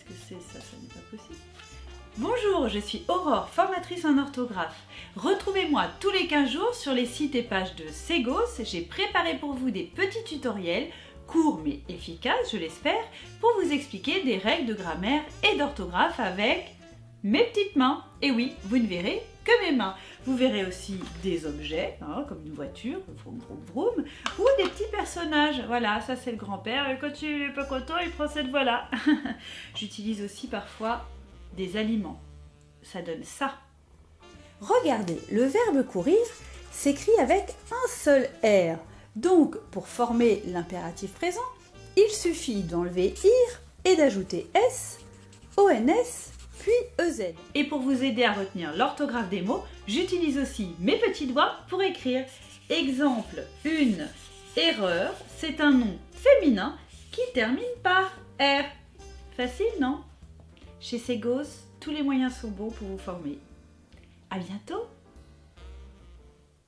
que c'est ça Ça n'est pas possible. Bonjour, je suis Aurore, formatrice en orthographe. Retrouvez-moi tous les 15 jours sur les sites et pages de Segos. J'ai préparé pour vous des petits tutoriels, courts mais efficaces, je l'espère, pour vous expliquer des règles de grammaire et d'orthographe avec mes petites mains. Et oui, vous ne verrez que mes mains. Vous verrez aussi des objets, hein, comme une voiture, vroom, vroom, vroom, ou des Voilà, ça c'est le grand-père. Et quand il n'est pas content, il prend cette voie-là. J'utilise aussi parfois des aliments. Ça donne ça. Regardez, le verbe courir s'écrit avec un seul R. Donc, pour former l'impératif présent, il suffit d'enlever IR et d'ajouter S, ONS, puis EZ. Et pour vous aider à retenir l'orthographe des mots, j'utilise aussi mes petits doigts pour écrire. Exemple, une erreur, c'est un nom féminin qui termine par R. Facile, non? Chez Segos, tous les moyens sont bons pour vous former. À bientôt